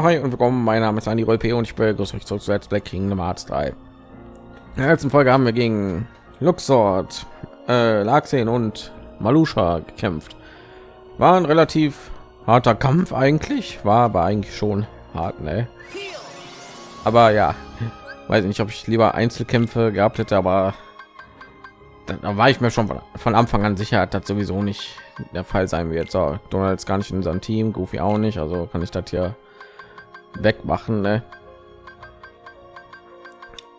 Hi und willkommen. Mein Name ist Andy P. und ich begrüße euch zurück zu Let's Play Kingdom Hearts 3. In der letzten Folge haben wir gegen Luxord, äh, Laxen und Malusha gekämpft. War ein relativ harter Kampf eigentlich, war aber eigentlich schon hart, ne? Aber ja, weiß nicht, ob ich lieber Einzelkämpfe gehabt hätte, aber da war ich mir schon von Anfang an sicher, dass sowieso nicht der Fall sein wird. So, Donald ist gar nicht in unserem Team, Goofy auch nicht, also kann ich das hier wegmachen ne?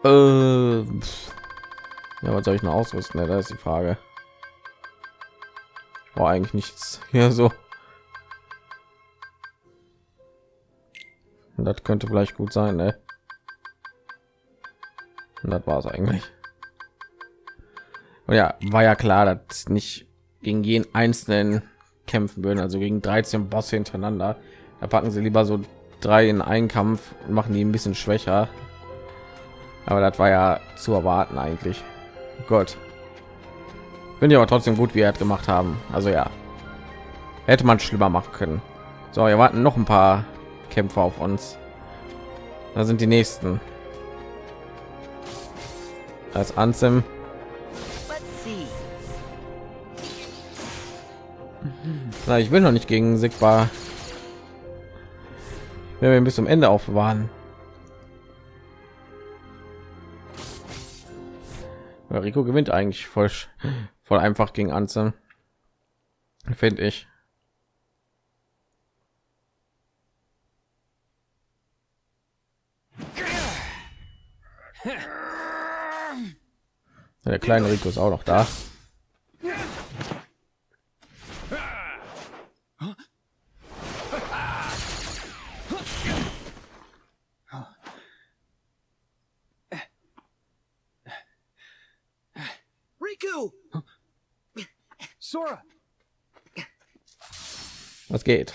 äh, ja was soll ich noch ausrüsten ne? da ist die frage. War eigentlich nichts. Hier so. Und das könnte vielleicht gut sein ne? Und das war es eigentlich. Und ja war ja klar dass nicht gegen jeden einzelnen kämpfen würden also gegen 13 bosse hintereinander. Da packen sie lieber so drei in einen Kampf machen die ein bisschen schwächer. Aber das war ja zu erwarten eigentlich. Gott. Finde ich aber trotzdem gut, wie er hat gemacht haben. Also ja, hätte man schlimmer machen können. So, wir warten noch ein paar Kämpfer auf uns. Da sind die nächsten. Als Ansem. Na, ich will noch nicht gegen Sigbar wenn wir bis zum Ende aufbewahren. Rico gewinnt eigentlich voll, voll einfach gegen Anzen, finde ich. Der kleine Rico ist auch noch da. Sora. Was geht?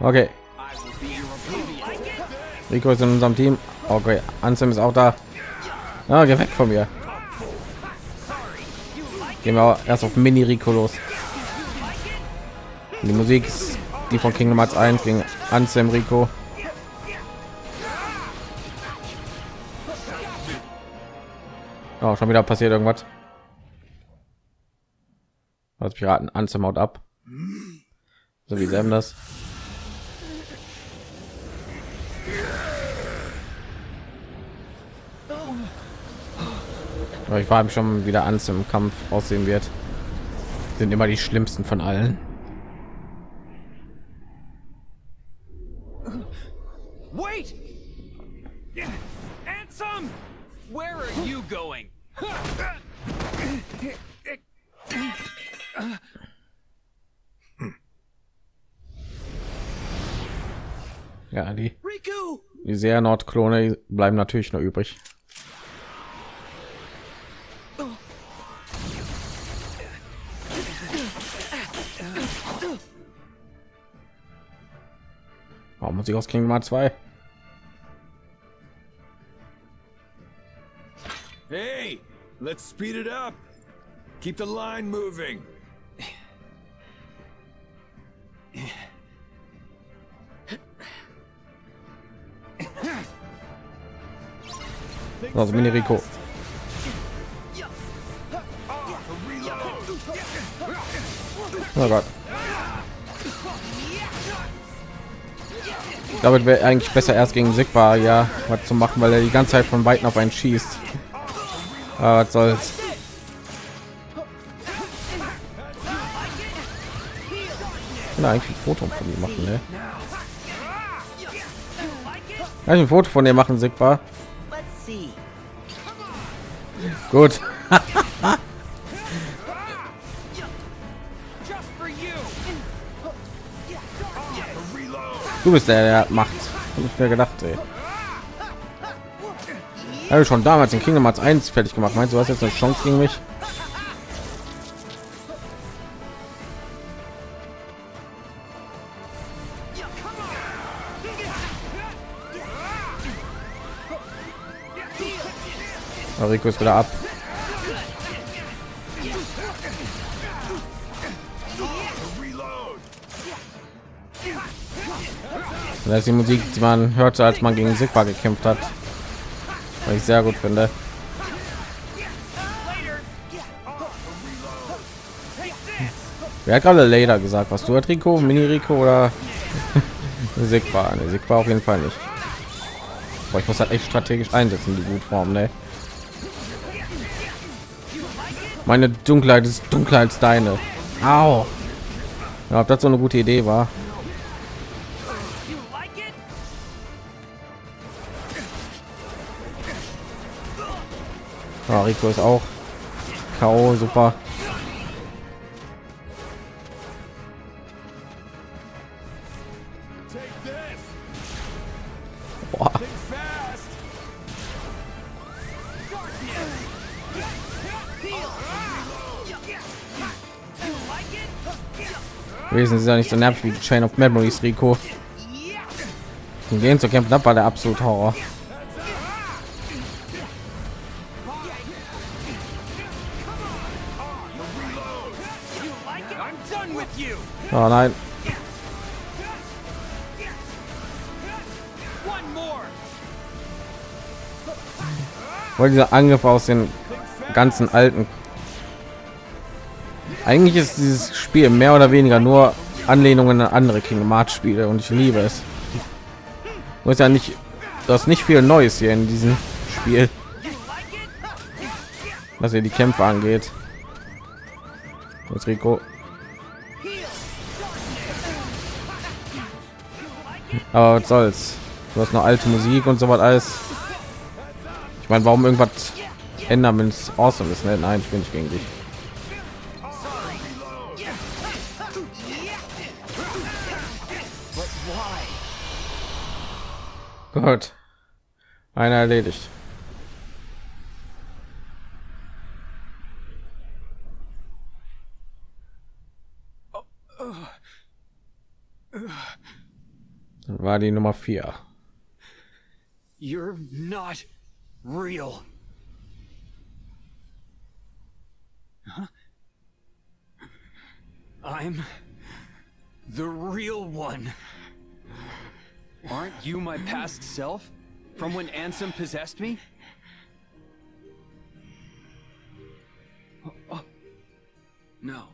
Okay. Rico ist in unserem Team. Okay, Ansem ist auch da. Ah, geh weg von mir. Gehen wir erst auf Mini Rico los. Die Musik die von Kingdom Hearts 1 gegen Ansem Rico. Oh, schon wieder passiert irgendwas. Als Piraten Anzim haut ab. So wie Sam das. Aber ich war schon wieder an im Kampf aussehen wird. Sind immer die schlimmsten von allen. Wait! Ansem! Where are you going? Ja, die, die sehr Nordklone bleiben natürlich noch übrig. Warum muss ich aus Kingdom Hearts 2? Hey, let's speed it up. Keep the line moving. Also Mini Rico. Oh Gott. Damit wäre eigentlich besser erst gegen Sigbar ja was zu machen, weil er die ganze Zeit von weitem auf einen schießt. Ah, was soll's. Ich eigentlich ein Foto von ihm machen, ne? Kann ich ein Foto von dir machen, Sigbar? Gut. du bist der, der macht. Hab ich mir gedacht, ey. Habe schon damals in Kingdom Hearts 1 fertig gemacht. Meinst du, hast jetzt eine Chance gegen mich? Rico ist wieder ab. Das ist die Musik, die man hörte, als man gegen Sigma gekämpft hat. Was ich sehr gut finde. Wer hat gerade Lader gesagt? Was du hat Rico, Mini Rico oder Sigma? Ne, Sigma auf jeden Fall nicht. Aber ich muss halt echt strategisch einsetzen, die Gutform, ne? Meine Dunkelheit ist dunkler als deine. Au. Ja, ob das so eine gute Idee war. Ja, Rico ist auch K.O. super. Wesen ist ja nicht so nervig wie Chain of Memories, Rico. Und gehen zu kämpfen, das war der absolute Horror. Oh nein. Weil dieser Angriff aus den ganzen alten. Eigentlich ist dieses Spiel mehr oder weniger nur Anlehnungen an andere Kingdom Hearts Spiele und ich liebe es. Muss ja nicht, das nicht viel Neues hier in diesem Spiel, was hier die Kämpfe angeht. Jetzt Rico. Aber was soll's? Du hast noch alte Musik und so was alles. Ich meine, warum irgendwas ändern, wenn es awesome ist? Ne? Nein, ich bin nicht gegen dich. Gut. Einer erledigt. War die Nummer vier. You're not real. Huh? I'm the real one. Aren't you my past self? From when Ansem possessed me? Oh, oh. No.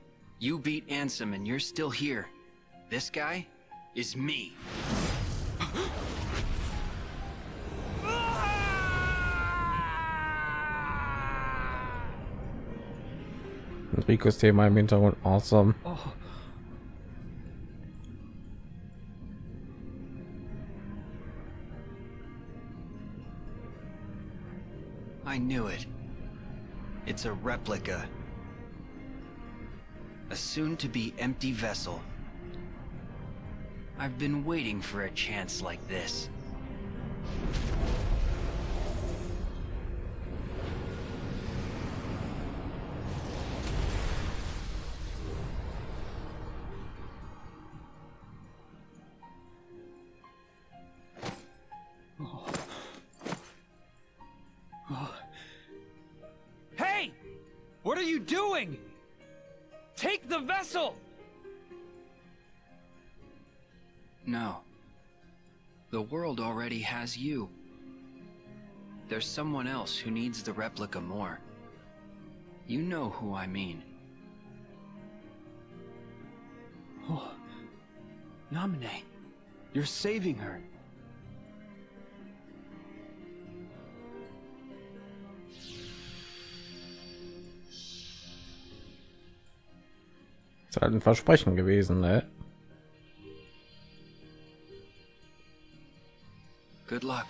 You beat Ansem and you're still here. This guy is me. Ricos Thema im Hintergrund awesome. Oh. I knew it. It's a replica. A soon-to-be empty vessel. I've been waiting for a chance like this. Hey! What are you doing? Take the vessel! No. The world already has you. There's someone else who needs the replica more. You know who I mean. Oh. Namine. You're saving her. Ist halt ein Versprechen gewesen, ne? Good luck.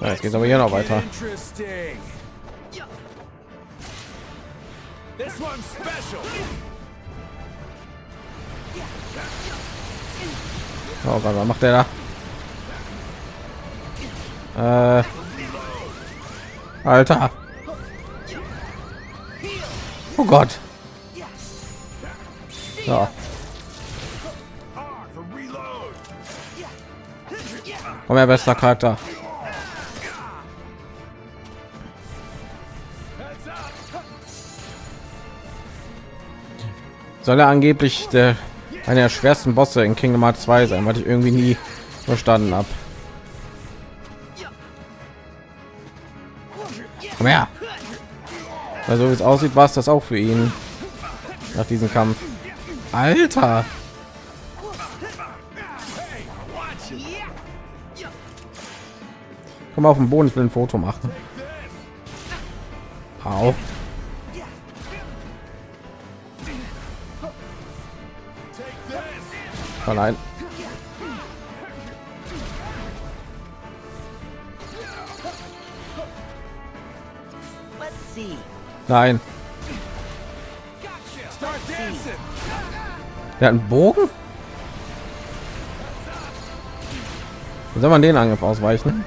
Ja, jetzt geht aber hier noch weiter. Interesting. This one's special. Oh Gott, was macht der da? Äh, Alter. Oh Gott. Reload. Komm her, bester Charakter. Soll er angeblich der einer der schwersten Bosse in Kingdom Hearts 2 sein, was ich irgendwie nie verstanden habe. Komm. Also wie es aussieht, war es das auch für ihn nach diesem Kampf. Alter. Komm auf den Boden, ich will ein Foto machen. Au. Oh nein. Nein. Der hat einen Bogen? Soll man den Angriff ausweichen?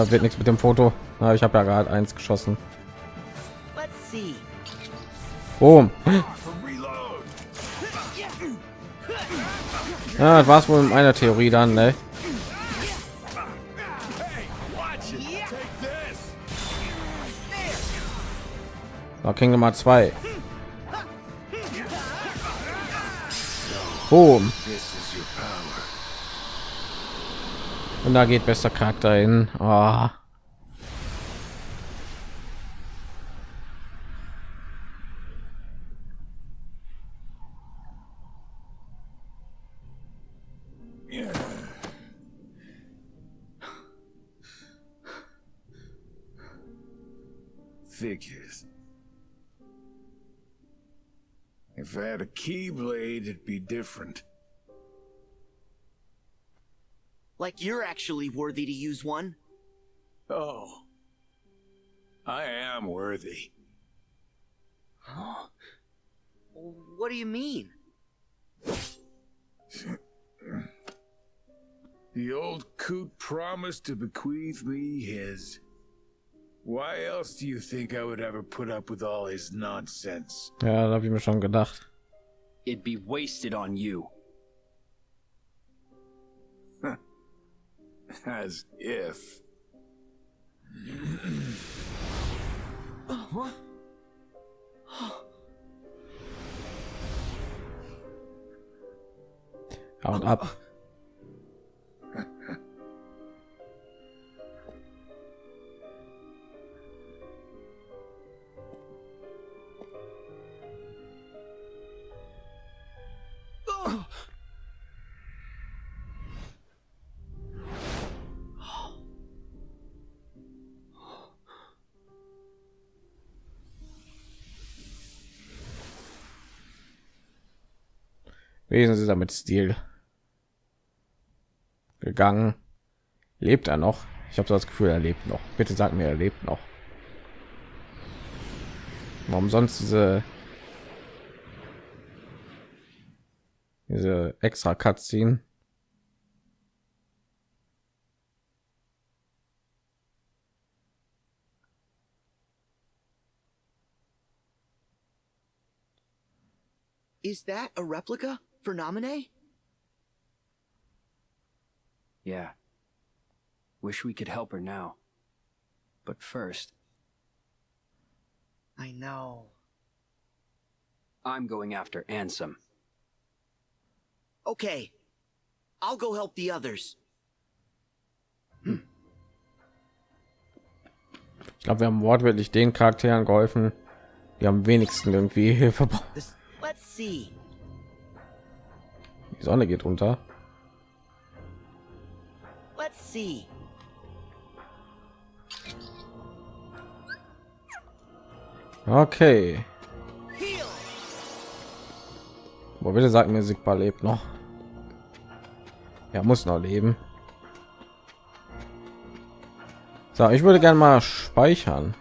Ja, wird nichts mit dem Foto. Na, ich habe ja gerade eins geschossen. Boom. Ja, das war's wohl in meiner Theorie dann, ne? Kingdom Hearts 2. Boom. Und da geht bester Charakter hin. Ah. Figures. If I had a keyblade, it'd be different. Like you're actually worthy to use one. Oh. I am worthy. What do you mean? The old coot promised to bequeath me his. Why else do you think I would ever put up with all his nonsense? Ja, da habe ich mir schon gedacht. It'd be wasted on you. As if. Uh-huh. Haut ab. Wesen ist er mit Stil gegangen. Lebt er noch? Ich habe so das Gefühl, er lebt noch. Bitte sag mir, er lebt noch. Warum sonst diese diese extra Cutscene? Is that a replica for Namine? Yeah. Wish we could help her now. But first, I know. I'm going after Ansem. Okay. I'll go help the others. Hmm. Ich glaube, wir haben wortwörtlich den Charakteren geholfen, die am wenigsten irgendwie Hilfe brauchen. Let's see. Die Sonne geht unter. Let's see. Okay. Wo bitte sagt mir, Sigma lebt noch. Er muss noch leben. So, ich würde gerne mal speichern.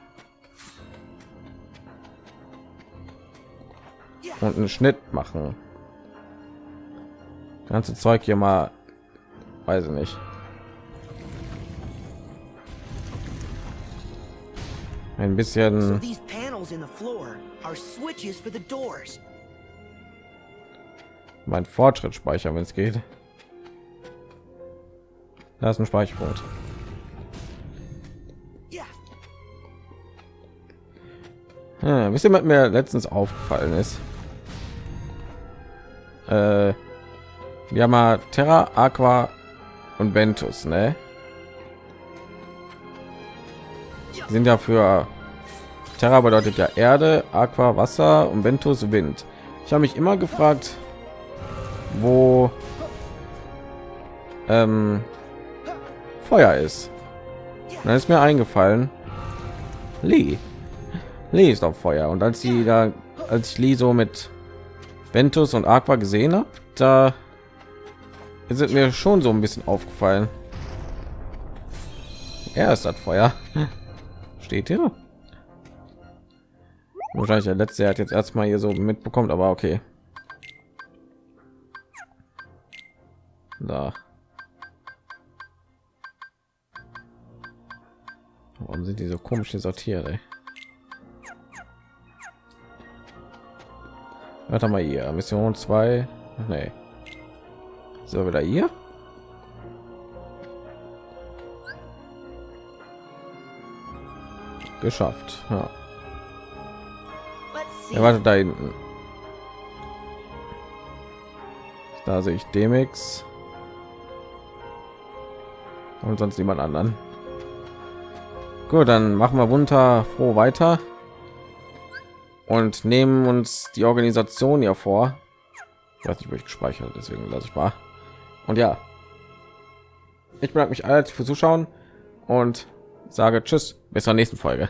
Und einen Schnitt machen. ganze Zeug hier mal, weiß ich nicht. Ein bisschen mein Fortschritt speichern, wenn es geht. Da ist ein Speicherpunkt. Hm, wisst ihr, was mir letztens aufgefallen ist? Äh, wir haben mal Terra, Aqua und Ventus, ne? Die sind ja für Terra bedeutet ja Erde, Aqua Wasser und Ventus Wind. Ich habe mich immer gefragt, wo ähm, Feuer ist. Und dann ist mir eingefallen, Lee. Lee ist auf Feuer. Und als sie da, als ich Lee so mit Ventus und Aqua gesehen habe, da es mir schon so ein bisschen aufgefallen. Er ist das Feuer. Steht hier. Wahrscheinlich der letzte hat jetzt erstmal hier so mitbekommt, aber okay. Da. Warum sind die so komisch sortiert? Ey? Warte mal hier, Mission 2. Nee. So wieder hier. Geschafft. Ja. Er wartet da hinten. Da sehe ich Demix. Und sonst niemand anderen. Gut, dann machen wir munter froh weiter und nehmen uns die Organisation hier vor. Ich weiß nicht, wo ich gespeichert, deswegen lasse ich mal. Und ja, ich bedanke mich alle fürs Zuschauen und sage Tschüss, bis zur nächsten Folge.